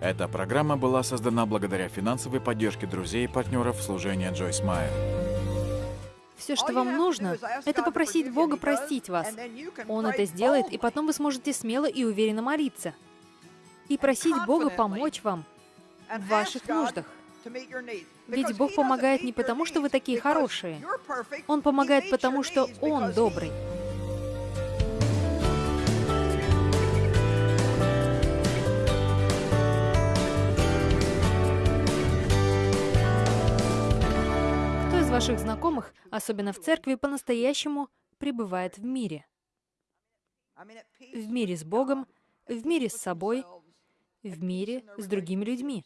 Эта программа была создана благодаря финансовой поддержке друзей и партнеров служения Джойс Майер. Все, что вам нужно, это попросить Бога простить вас. Он это сделает, и потом вы сможете смело и уверенно молиться. И просить Бога помочь вам в ваших нуждах. Ведь Бог помогает не потому, что вы такие хорошие. Он помогает потому, что Он добрый. Ваших знакомых, особенно в церкви, по-настоящему пребывает в мире? В мире с Богом, в мире с собой, в мире с другими людьми.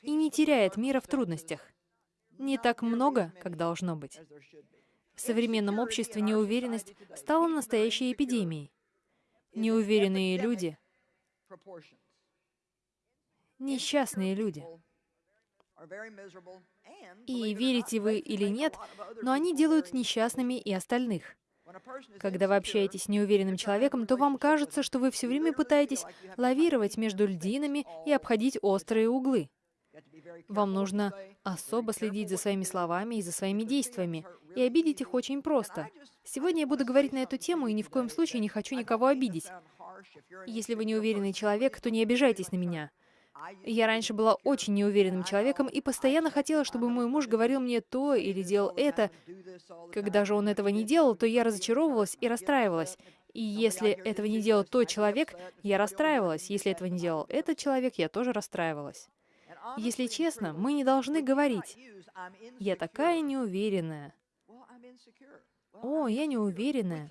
И не теряет мира в трудностях. Не так много, как должно быть. В современном обществе неуверенность стала настоящей эпидемией. Неуверенные люди, несчастные люди. И верите вы или нет, но они делают несчастными и остальных. Когда вы общаетесь с неуверенным человеком, то вам кажется, что вы все время пытаетесь лавировать между льдинами и обходить острые углы. Вам нужно особо следить за своими словами и за своими действиями, и обидеть их очень просто. Сегодня я буду говорить на эту тему, и ни в коем случае не хочу никого обидеть. Если вы неуверенный человек, то не обижайтесь на меня. Я раньше была очень неуверенным человеком и постоянно хотела, чтобы мой муж говорил мне то или делал это. Когда же он этого не делал, то я разочаровывалась и расстраивалась. И если этого не делал тот человек, я расстраивалась. Если этого не делал этот человек, я тоже расстраивалась. Если честно, мы не должны говорить «Я такая неуверенная». «О, я неуверенная».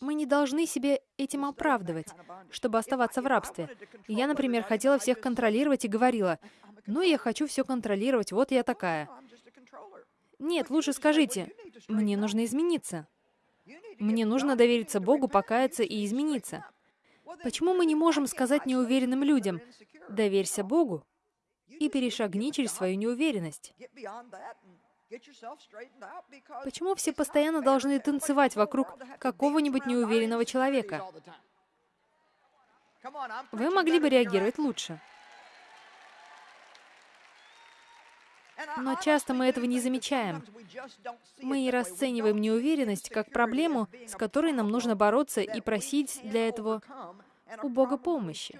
Мы не должны себе этим оправдывать, чтобы оставаться в рабстве. Я, например, хотела всех контролировать и говорила, «Ну, я хочу все контролировать, вот я такая». Нет, лучше скажите, «Мне нужно измениться». Мне нужно довериться Богу, покаяться и измениться. Почему мы не можем сказать неуверенным людям «доверься Богу» и перешагни через свою неуверенность? Почему все постоянно должны танцевать вокруг какого-нибудь неуверенного человека? Вы могли бы реагировать лучше. Но часто мы этого не замечаем. Мы не расцениваем неуверенность как проблему, с которой нам нужно бороться и просить для этого у Бога помощи.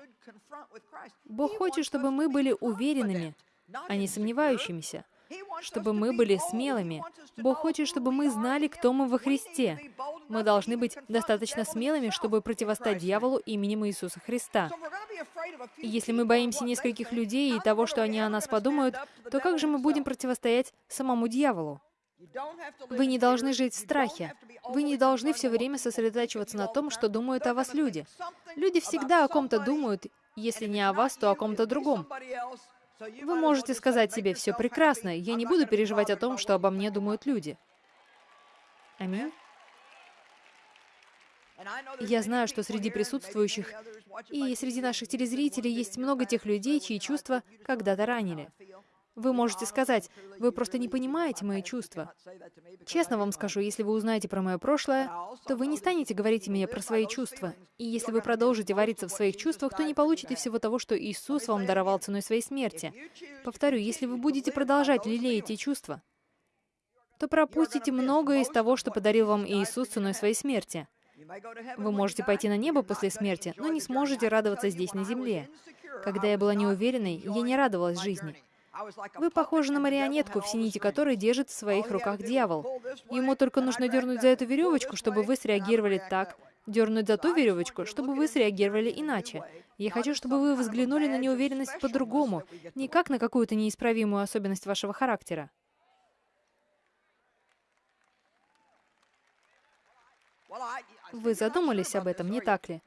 Бог хочет, чтобы мы были уверенными, а не сомневающимися, чтобы мы были смелыми. Бог хочет, чтобы мы знали, кто мы во Христе. Мы должны быть достаточно смелыми, чтобы противостать дьяволу именем Иисуса Христа. И если мы боимся нескольких людей и того, что они о нас подумают, то как же мы будем противостоять самому дьяволу? Вы не должны жить в страхе. Вы не должны все время сосредотачиваться на том, что думают о вас люди. Люди всегда о ком-то думают, если не о вас, то о ком-то другом. Вы можете сказать себе, все прекрасно, я не буду переживать о том, что обо мне думают люди. Аминь. Я знаю, что среди присутствующих и среди наших телезрителей есть много тех людей, чьи чувства когда-то ранили. Вы можете сказать, вы просто не понимаете мои чувства. Честно вам скажу, если вы узнаете про мое прошлое, то вы не станете говорить мне про свои чувства. И если вы продолжите вариться в своих чувствах, то не получите всего того, что Иисус вам даровал ценой своей смерти. Повторю, если вы будете продолжать лелеять эти чувства, то пропустите многое из того, что подарил вам Иисус ценой своей смерти. Вы можете пойти на небо после смерти, но не сможете радоваться здесь, на земле. Когда я была неуверенной, я не радовалась жизни. Вы похожи на марионетку, в сините которой держит в своих руках дьявол. Ему только нужно дернуть за эту веревочку, чтобы вы среагировали так, дернуть за ту веревочку, чтобы вы среагировали иначе. Я хочу, чтобы вы взглянули на неуверенность по-другому, не как на какую-то неисправимую особенность вашего характера. Вы задумались об этом, не так ли?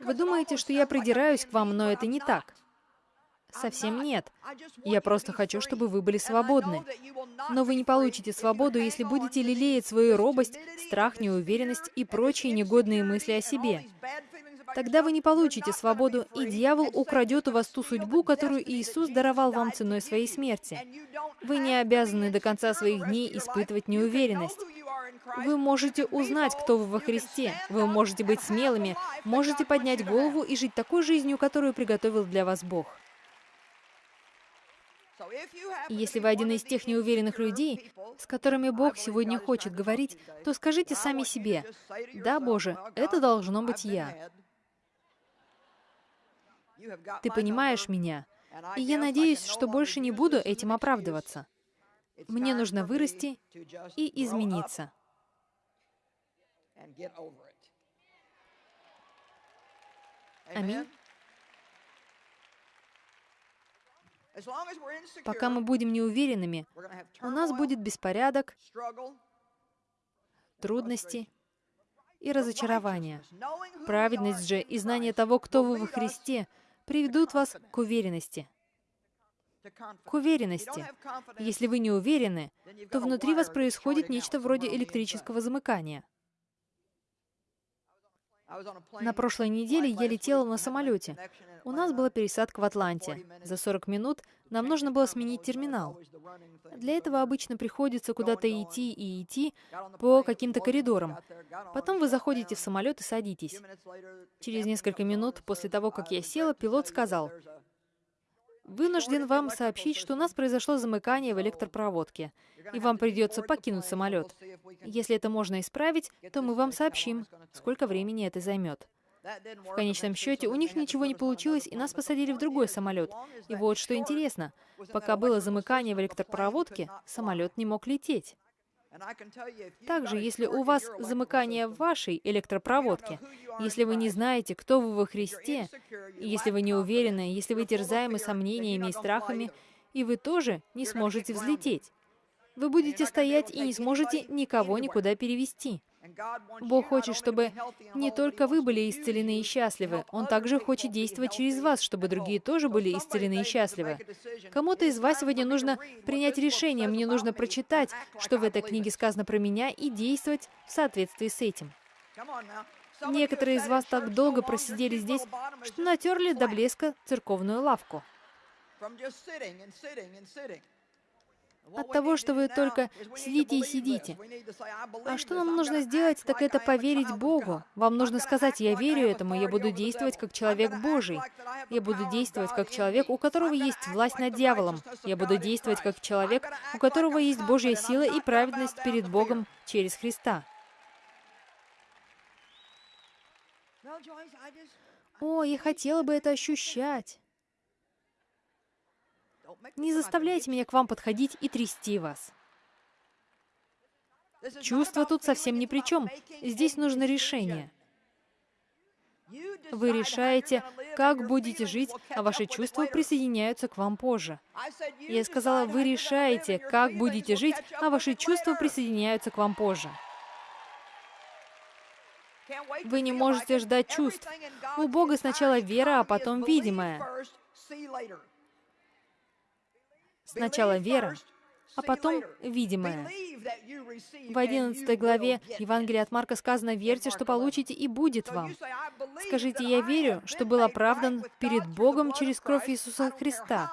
Вы думаете, что я придираюсь к вам, но это не так. Совсем нет. Я просто хочу, чтобы вы были свободны. Но вы не получите свободу, если будете лелеять свою робость, страх, неуверенность и прочие негодные мысли о себе. Тогда вы не получите свободу, и дьявол украдет у вас ту судьбу, которую Иисус даровал вам ценой своей смерти. Вы не обязаны до конца своих дней испытывать неуверенность. Вы можете узнать, кто вы во Христе. Вы можете быть смелыми, можете поднять голову и жить такой жизнью, которую приготовил для вас Бог. Если вы один из тех неуверенных людей, с которыми Бог сегодня хочет говорить, то скажите сами себе, «Да, Боже, это должно быть я». Ты понимаешь меня, и я надеюсь, что больше не буду этим оправдываться. Мне нужно вырасти и измениться. Аминь. Пока мы будем неуверенными, у нас будет беспорядок, трудности и разочарование. Праведность же и знание того, кто вы во Христе, приведут вас к уверенности. К уверенности. Если вы не уверены, то внутри вас происходит нечто вроде электрического замыкания. На прошлой неделе я летела на самолете. У нас была пересадка в Атланте. За 40 минут нам нужно было сменить терминал. Для этого обычно приходится куда-то идти и идти по каким-то коридорам. Потом вы заходите в самолет и садитесь. Через несколько минут после того, как я села, пилот сказал, Вынужден вам сообщить, что у нас произошло замыкание в электропроводке, и вам придется покинуть самолет. Если это можно исправить, то мы вам сообщим, сколько времени это займет. В конечном счете, у них ничего не получилось, и нас посадили в другой самолет. И вот что интересно, пока было замыкание в электропроводке, самолет не мог лететь. Также, если у вас замыкание в вашей электропроводке, если вы не знаете, кто вы во Христе, если вы не уверены, если вы терзаемы сомнениями и страхами, и вы тоже не сможете взлететь. Вы будете стоять и не сможете никого никуда перевести. Бог хочет, чтобы не только вы были исцелены и счастливы, Он также хочет действовать через вас, чтобы другие тоже были исцелены и счастливы. Кому-то из вас сегодня нужно принять решение, мне нужно прочитать, что в этой книге сказано про меня, и действовать в соответствии с этим. Некоторые из вас так долго просидели здесь, что натерли до блеска церковную лавку от того, что вы только сидите и сидите. А что нам нужно сделать, так это поверить Богу. Вам нужно сказать, я верю этому, я буду действовать как человек Божий. Я буду действовать как человек, у которого есть власть над дьяволом. Я буду действовать как человек, у которого есть Божья сила и праведность перед Богом через Христа. О, я хотела бы это ощущать. Не заставляйте меня к вам подходить и трясти вас. Чувства тут совсем ни при чем. Здесь нужно решение. Вы решаете, как будете жить, а ваши чувства присоединяются к вам позже. Я сказала, вы решаете, как будете жить, а ваши чувства присоединяются к вам позже. Вы не можете ждать чувств. У Бога сначала вера, а потом видимое. Сначала вера, а потом видимое. В 11 главе Евангелия от Марка сказано, «Верьте, что получите, и будет вам». Скажите, «Я верю, что был оправдан перед Богом через кровь Иисуса Христа».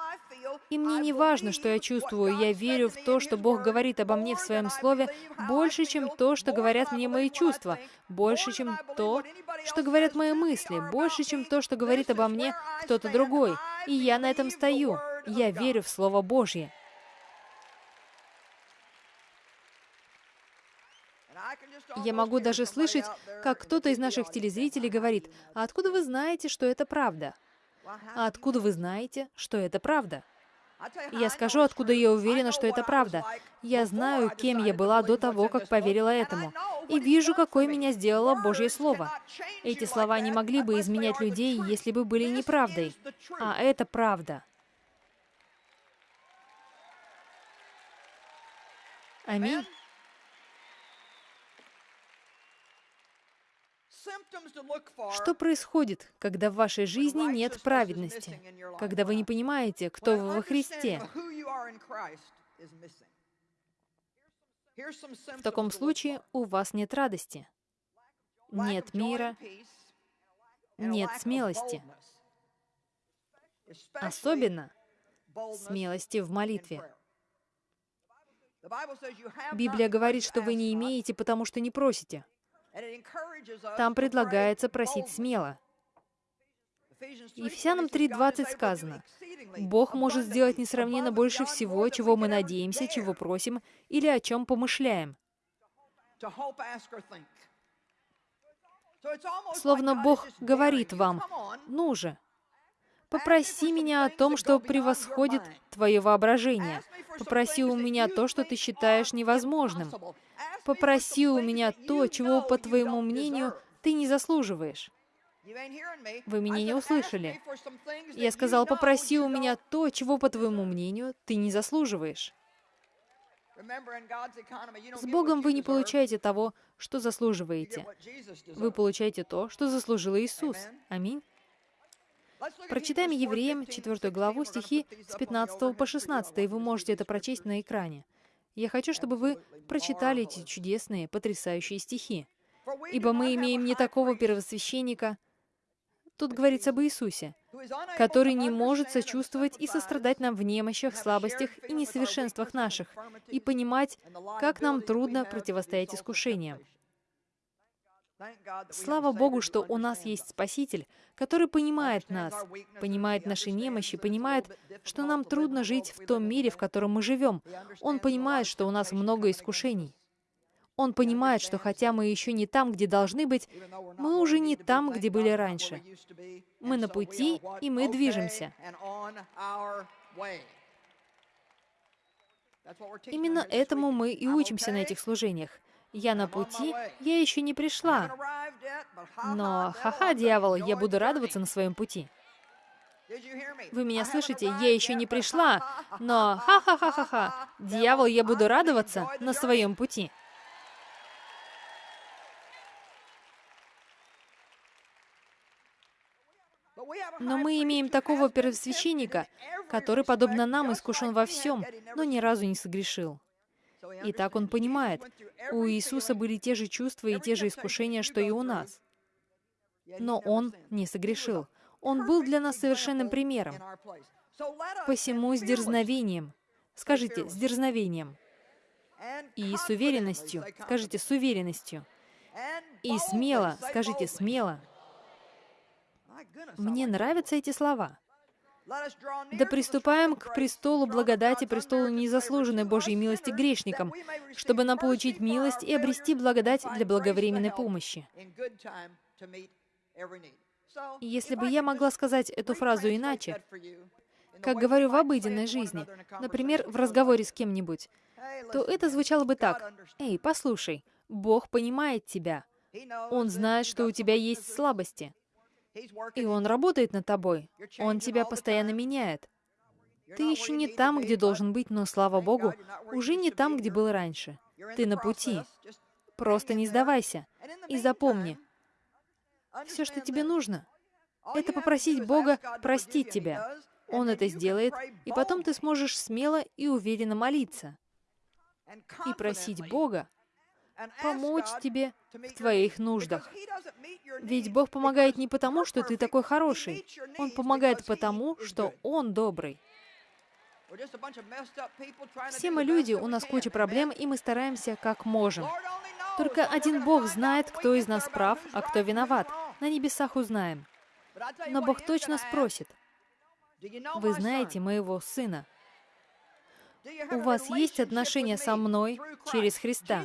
И мне не важно, что я чувствую, я верю в то, что Бог говорит обо мне в Своем Слове, больше, чем то, что говорят мне мои чувства, больше, чем то, что говорят мои мысли, больше, чем то, что говорит обо мне кто-то другой. И я на этом стою. Я верю в Слово Божье. Я могу даже слышать, как кто-то из наших телезрителей говорит, «А откуда вы знаете, что это правда?» «А откуда вы знаете, что это правда?» Я скажу, откуда я уверена, что это правда. Я знаю, кем я была до того, как поверила этому. И вижу, какое меня сделало Божье Слово. Эти слова не могли бы изменять людей, если бы были неправдой. А это правда. Аминь. Что происходит, когда в вашей жизни нет праведности, когда вы не понимаете, кто вы во Христе? В таком случае у вас нет радости, нет мира, нет смелости. Особенно смелости в молитве. Библия говорит, что вы не имеете, потому что не просите. Там предлагается просить смело. Ефесянам 3.20 сказано, «Бог может сделать несравненно больше всего, чего мы надеемся, чего просим или о чем помышляем». Словно Бог говорит вам, «Ну же, попроси меня о том, что превосходит твое воображение. Попроси у меня то, что ты считаешь невозможным. Попроси у меня то, чего, по твоему мнению, ты не заслуживаешь». Вы меня не услышали. Я сказал, попроси у меня то, чего, по твоему мнению, ты не заслуживаешь. С Богом вы не получаете того, что заслуживаете. Вы получаете то, что заслужил Иисус. Аминь. Прочитаем Евреям 4 главу стихи с 15 по 16, и вы можете это прочесть на экране. Я хочу, чтобы вы прочитали эти чудесные, потрясающие стихи. «Ибо мы имеем не такого первосвященника, Тут говорится об Иисусе, который не может сочувствовать и сострадать нам в немощах, слабостях и несовершенствах наших, и понимать, как нам трудно противостоять искушениям. Слава Богу, что у нас есть Спаситель, который понимает нас, понимает наши немощи, понимает, что нам трудно жить в том мире, в котором мы живем. Он понимает, что у нас много искушений. Он понимает, что хотя мы еще не там, где должны быть, мы уже не там, где были раньше. Мы на пути, и мы движемся. Именно этому мы и учимся на этих служениях. Я на пути, я еще не пришла. Но, ха-ха, дьявол, я буду радоваться на своем пути. Вы меня слышите? Я еще не пришла, но ха-ха-ха-ха-ха, дьявол, я буду радоваться на своем пути. Но мы имеем такого первосвященника, который, подобно нам, искушен во всем, но ни разу не согрешил. И так он понимает, у Иисуса были те же чувства и те же искушения, что и у нас. Но он не согрешил. Он был для нас совершенным примером. Посему с дерзновением, скажите, с дерзновением, и с уверенностью, скажите, с уверенностью, и смело, скажите, смело, мне нравятся эти слова. Да приступаем к престолу благодати, престолу незаслуженной Божьей милости грешникам, чтобы нам получить милость и обрести благодать для благовременной помощи. Если бы я могла сказать эту фразу иначе, как говорю в обыденной жизни, например, в разговоре с кем-нибудь, то это звучало бы так. «Эй, послушай, Бог понимает тебя. Он знает, что у тебя есть слабости. И Он работает над тобой. Он тебя постоянно меняет. Ты еще не там, где должен быть, но, слава Богу, уже не там, где был раньше. Ты на пути. Просто не сдавайся. И запомни, все, что тебе нужно, это попросить Бога простить тебя. Он это сделает, и потом ты сможешь смело и уверенно молиться и просить Бога помочь тебе в твоих нуждах. Ведь Бог помогает не потому, что ты такой хороший. Он помогает потому, что Он добрый. Все мы люди, у нас куча проблем, и мы стараемся как можем. Только один Бог знает, кто из нас прав, а кто виноват. На небесах узнаем. Но Бог точно спросит, «Вы знаете моего сына?» У вас есть отношения со мной через Христа.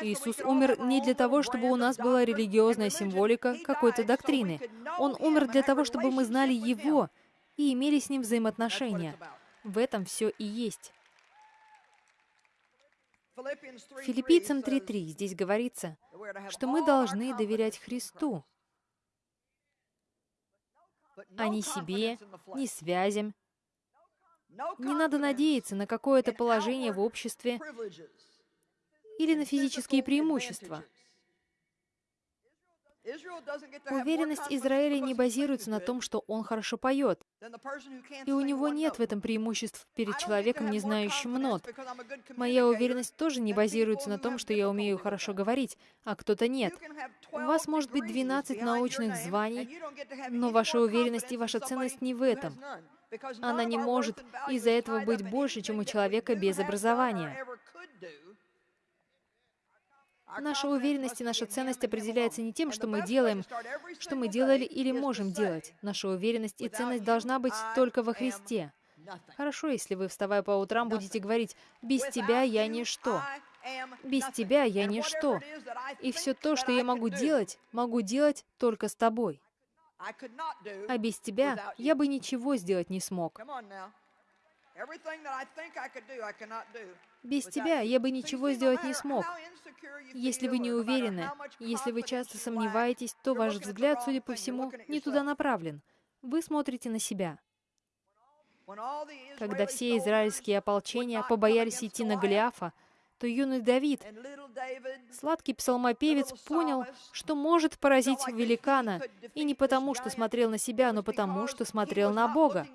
Иисус умер не для того, чтобы у нас была религиозная символика какой-то доктрины. Он умер для того, чтобы мы знали Его и имели с Ним взаимоотношения. В этом все и есть. Филиппийцам 3.3 здесь говорится, что мы должны доверять Христу, а не себе, не связям, не надо надеяться на какое-то положение в обществе или на физические преимущества. Уверенность Израиля не базируется на том, что он хорошо поет, и у него нет в этом преимуществ перед человеком, не знающим нот. Моя уверенность тоже не базируется на том, что я умею хорошо говорить, а кто-то нет. У вас может быть 12 научных званий, но ваша уверенность и ваша ценность не в этом. Она не может из-за этого быть больше, чем у человека без образования. Наша уверенность и наша ценность определяется не тем, что мы делаем, что мы делали или можем делать. Наша уверенность и ценность должна быть только во Христе. Хорошо, если вы, вставая по утрам, будете говорить, «Без тебя я ничто». Без тебя я ничто. И все то, что я могу делать, могу делать только с тобой. А без тебя я бы ничего сделать не смог. Без тебя я бы ничего сделать не смог. Если вы не уверены, если вы часто сомневаетесь, то ваш взгляд, судя по всему, не туда направлен. Вы смотрите на себя. Когда все израильские ополчения побоялись идти на Голиафа, то юный Давид, сладкий псалмопевец, понял, что может поразить великана, и не потому, что смотрел на себя, но потому, что смотрел на Бога,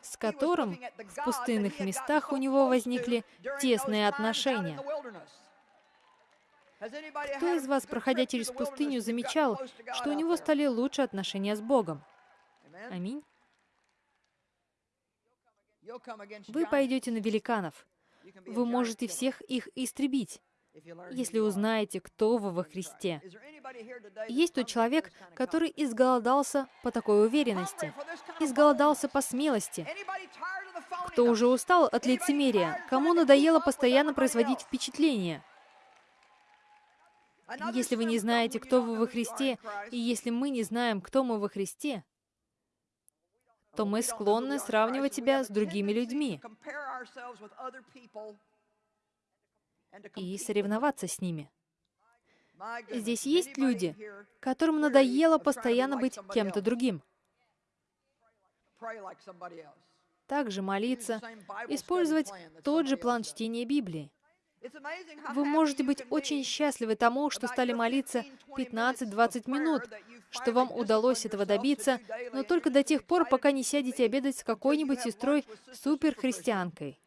с которым в пустынных местах у него возникли тесные отношения. Кто из вас, проходя через пустыню, замечал, что у него стали лучше отношения с Богом? Аминь. Вы пойдете на великанов. Вы можете всех их истребить, если узнаете, кто вы во Христе. Есть тот человек, который изголодался по такой уверенности, изголодался по смелости. Кто уже устал от лицемерия, кому надоело постоянно производить впечатление. Если вы не знаете, кто вы во Христе, и если мы не знаем, кто мы во Христе, то мы склонны сравнивать себя с другими людьми и соревноваться с ними. Здесь есть люди, которым надоело постоянно быть кем-то другим. Также молиться, использовать тот же план чтения Библии. Вы можете быть очень счастливы тому, что стали молиться 15-20 минут, что вам удалось этого добиться, но только до тех пор, пока не сядете обедать с какой-нибудь сестрой суперхристианкой.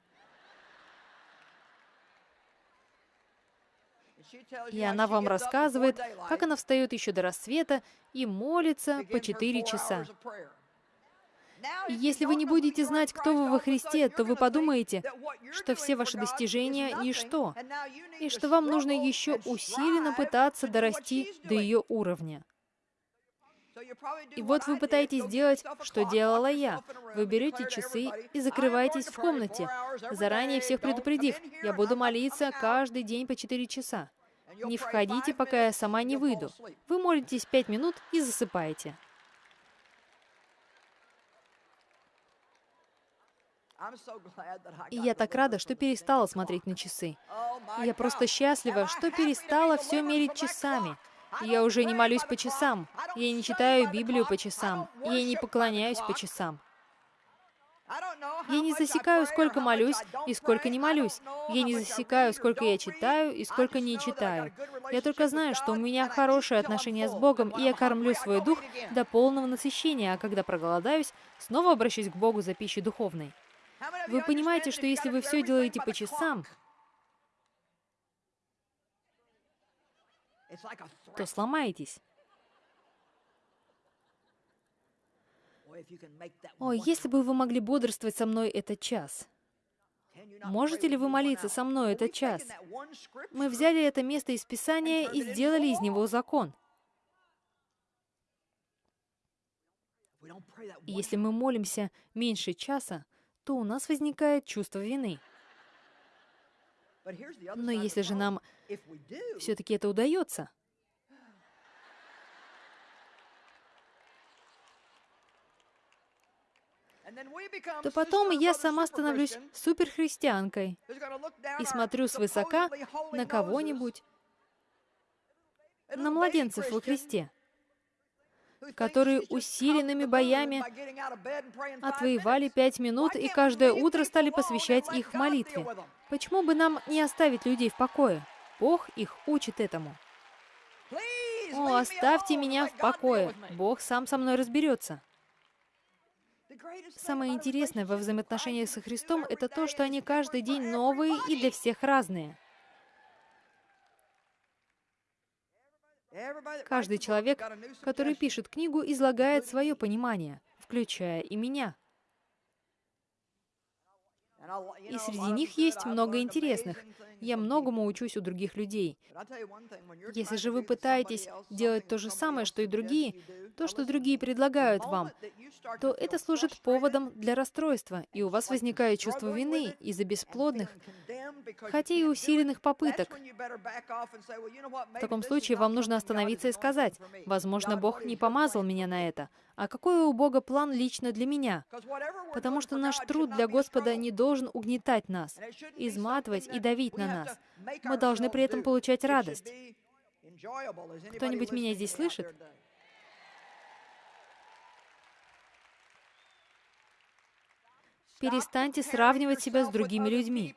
И она вам рассказывает, как она встает еще до рассвета и молится по 4 часа. Если вы не будете знать, кто вы во Христе, то вы подумаете, что все ваши достижения — ничто, и что вам нужно еще усиленно пытаться дорасти до ее уровня. И вот вы пытаетесь сделать, что делала я. Вы берете часы и закрываетесь в комнате, заранее всех предупредив, я буду молиться каждый день по 4 часа. Не входите, пока я сама не выйду. Вы молитесь 5 минут и засыпаете. И я так рада, что перестала смотреть на часы. Я просто счастлива, что перестала все мерить часами. Я уже не молюсь по часам. Я не читаю Библию по часам. Я не поклоняюсь по часам. Я не засекаю, сколько молюсь и сколько не молюсь. Я не засекаю, сколько я читаю и сколько не читаю. Я только знаю, что у меня хорошие отношения с Богом, и я кормлю свой дух до полного насыщения, а когда проголодаюсь, снова обращусь к Богу за пищей духовной. Вы понимаете, что если вы все делаете по часам, то сломаетесь. О, если бы вы могли бодрствовать со мной этот час. Можете ли вы молиться со мной этот час? Мы взяли это место из Писания и сделали из него закон. Если мы молимся меньше часа, то у нас возникает чувство вины. Но если же нам все-таки это удается, то потом я сама становлюсь суперхристианкой и смотрю свысока на кого-нибудь, на младенцев во Христе которые усиленными боями отвоевали пять минут и каждое утро стали посвящать их молитве. Почему бы нам не оставить людей в покое? Бог их учит этому. О, оставьте меня в покое. Бог сам со мной разберется. Самое интересное во взаимоотношениях со Христом — это то, что они каждый день новые и для всех разные. Каждый человек, который пишет книгу, излагает свое понимание, включая и меня. И среди них есть много интересных. Я многому учусь у других людей. Если же вы пытаетесь делать то же самое, что и другие, то, что другие предлагают вам, то это служит поводом для расстройства, и у вас возникает чувство вины из-за бесплодных, хотя и усиленных попыток. В таком случае вам нужно остановиться и сказать, «Возможно, Бог не помазал меня на это, а какой у Бога план лично для меня? Потому что наш труд для Господа не должен угнетать нас, изматывать и давить на нас. Мы должны при этом получать радость. Кто-нибудь меня здесь слышит? Перестаньте сравнивать себя с другими людьми.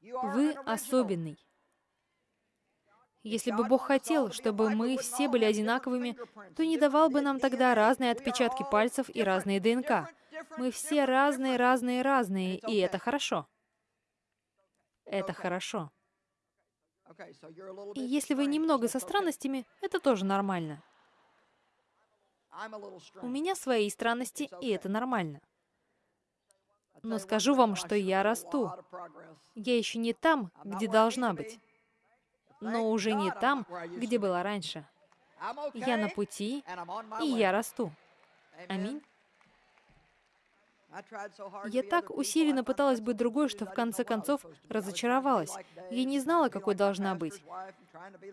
Вы особенный. Если бы Бог хотел, чтобы мы все были одинаковыми, то не давал бы нам тогда разные отпечатки пальцев и разные ДНК. Мы все разные, разные, разные, и это хорошо. Это хорошо. И если вы немного со странностями, это тоже нормально. У меня свои странности, и это нормально. Но скажу вам, что я расту. Я еще не там, где должна быть но уже не там, где была раньше. Я на пути, и я расту. Аминь. Я так усиленно пыталась быть другой, что в конце концов разочаровалась. Я не знала, какой должна быть.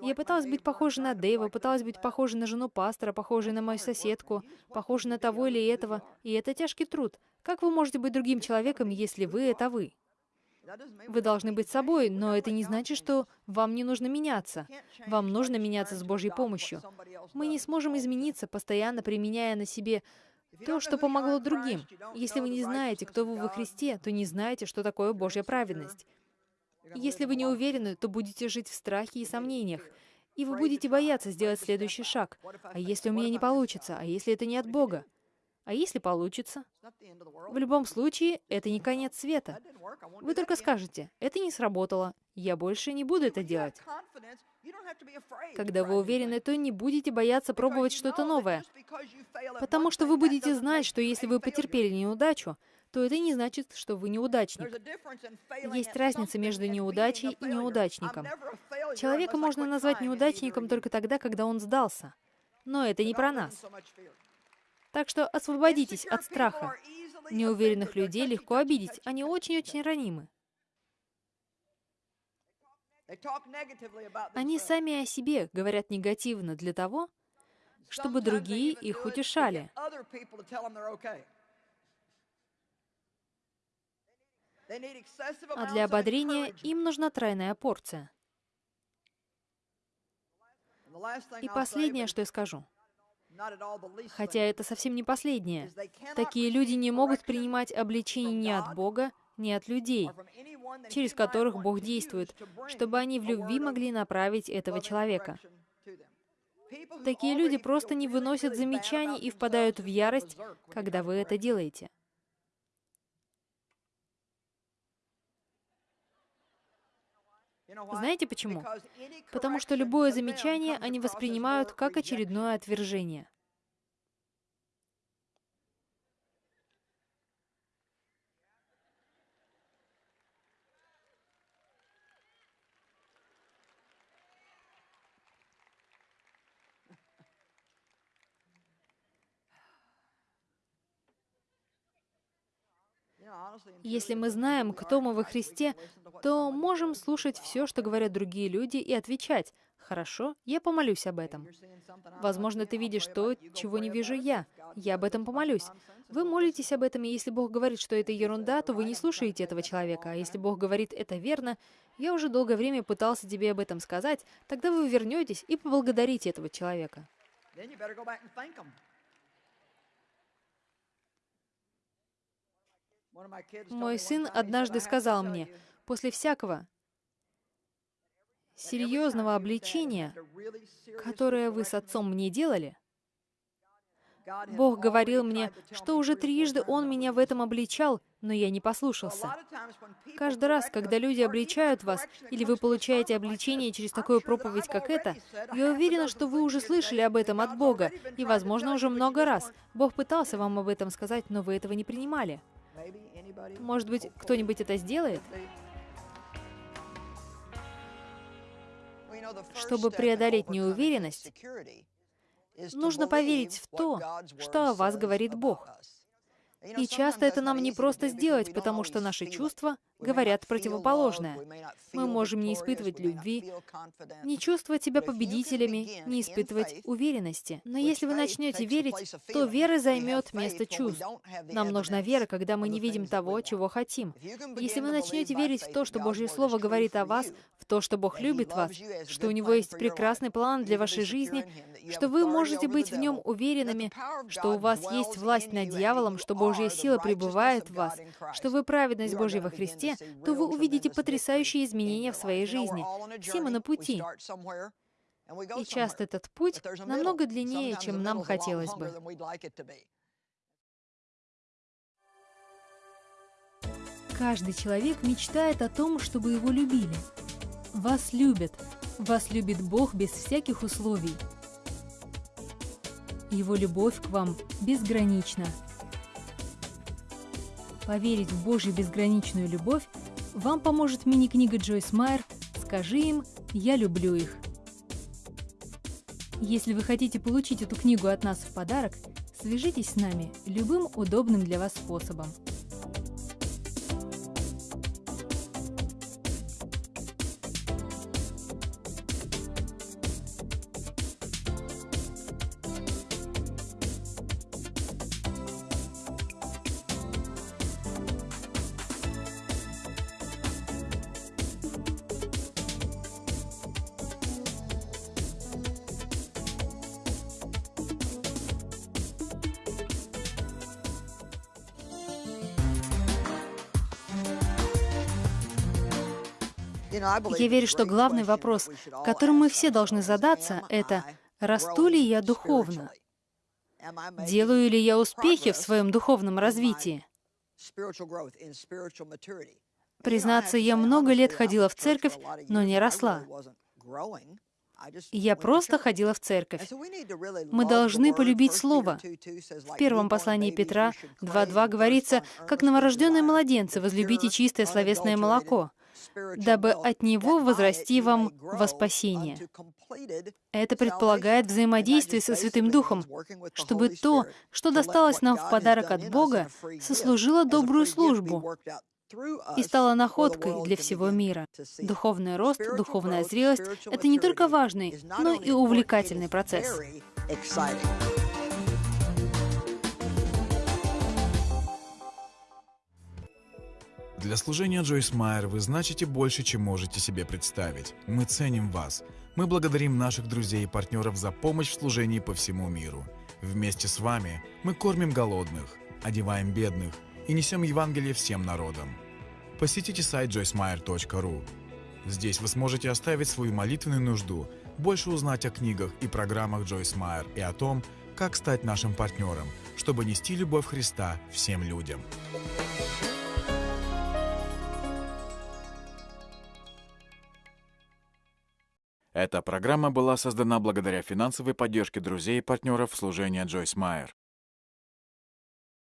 Я пыталась быть похожей на Дэйва, пыталась быть похожей на жену пастора, похожей на мою соседку, похожей на того или этого. И это тяжкий труд. Как вы можете быть другим человеком, если вы — это вы? Вы должны быть собой, но это не значит, что вам не нужно меняться. Вам нужно меняться с Божьей помощью. Мы не сможем измениться, постоянно применяя на себе то, что помогло другим. Если вы не знаете, кто вы во Христе, то не знаете, что такое Божья праведность. Если вы не уверены, то будете жить в страхе и сомнениях, и вы будете бояться сделать следующий шаг. А если у меня не получится? А если это не от Бога? А если получится? В любом случае, это не конец света. Вы только скажете, это не сработало, я больше не буду это делать. Когда вы уверены, то не будете бояться пробовать что-то новое. Потому что вы будете знать, что если вы потерпели неудачу, то это не значит, что вы неудачник. Есть разница между неудачей и неудачником. Человека можно назвать неудачником только тогда, когда он сдался. Но это не про нас. Так что освободитесь от страха. Неуверенных людей легко обидеть, они очень-очень ранимы. Они сами о себе говорят негативно для того, чтобы другие их утешали. А для ободрения им нужна тройная порция. И последнее, что я скажу — Хотя это совсем не последнее. Такие люди не могут принимать обличение ни от Бога, ни от людей, через которых Бог действует, чтобы они в любви могли направить этого человека. Такие люди просто не выносят замечаний и впадают в ярость, когда вы это делаете. Знаете почему? Потому что любое замечание они воспринимают как очередное отвержение. Если мы знаем, кто мы во Христе, то можем слушать все, что говорят другие люди, и отвечать, «Хорошо, я помолюсь об этом». Возможно, ты видишь то, чего не вижу я. Я об этом помолюсь. Вы молитесь об этом, и если Бог говорит, что это ерунда, то вы не слушаете этого человека. А если Бог говорит, это верно, я уже долгое время пытался тебе об этом сказать, тогда вы вернетесь и поблагодарите этого человека. Мой сын однажды сказал мне, после всякого серьезного обличения, которое вы с отцом мне делали, Бог говорил мне, что уже трижды Он меня в этом обличал, но я не послушался. Каждый раз, когда люди обличают вас, или вы получаете обличение через такую проповедь, как эта, я уверена, что вы уже слышали об этом от Бога, и, возможно, уже много раз. Бог пытался вам об этом сказать, но вы этого не принимали. Может быть, кто-нибудь это сделает? Чтобы преодолеть неуверенность, нужно поверить в то, что о вас говорит Бог. И часто это нам не просто сделать, потому что наши чувства говорят противоположное. Мы можем не испытывать любви, не чувствовать себя победителями, не испытывать уверенности. Но если вы начнете верить, то вера займет место чувств. Нам нужна вера, когда мы не видим того, чего хотим. Если вы начнете верить в то, что Божье Слово говорит о вас, в то, что Бог любит вас, что у Него есть прекрасный план для вашей жизни, что вы можете быть в Нем уверенными, что у вас есть власть над дьяволом, что Божья сила пребывает в вас, что вы праведность Божья во Христе, то вы увидите потрясающие изменения в своей жизни. Все мы на пути. И часто этот путь намного длиннее, чем нам хотелось бы. Каждый человек мечтает о том, чтобы его любили. Вас любят. Вас любит Бог без всяких условий. Его любовь к вам безгранична. Поверить в Божью безграничную любовь вам поможет мини-книга Джойс Майер «Скажи им, я люблю их». Если вы хотите получить эту книгу от нас в подарок, свяжитесь с нами любым удобным для вас способом. Я верю, что главный вопрос, которым мы все должны задаться, это «Расту ли я духовно?» Делаю ли я успехи в своем духовном развитии? Признаться, я много лет ходила в церковь, но не росла. Я просто ходила в церковь. Мы должны полюбить Слово. В первом послании Петра 2.2 говорится, «Как новорожденные младенцы, возлюбите чистое словесное молоко, дабы от него возрасти вам во спасение». Это предполагает взаимодействие со Святым Духом, чтобы то, что досталось нам в подарок от Бога, сослужило добрую службу, и стала находкой для всего мира. Духовный рост, духовная зрелость — это не только важный, но и увлекательный процесс. Для служения Джойс Майер вы значите больше, чем можете себе представить. Мы ценим вас. Мы благодарим наших друзей и партнеров за помощь в служении по всему миру. Вместе с вами мы кормим голодных, одеваем бедных и несем Евангелие всем народам. Посетите сайт joycemeyer.ru. Здесь вы сможете оставить свою молитвенную нужду, больше узнать о книгах и программах Джойс Майер и о том, как стать нашим партнером, чтобы нести любовь Христа всем людям. Эта программа была создана благодаря финансовой поддержке друзей и партнеров служения Джойс Майер.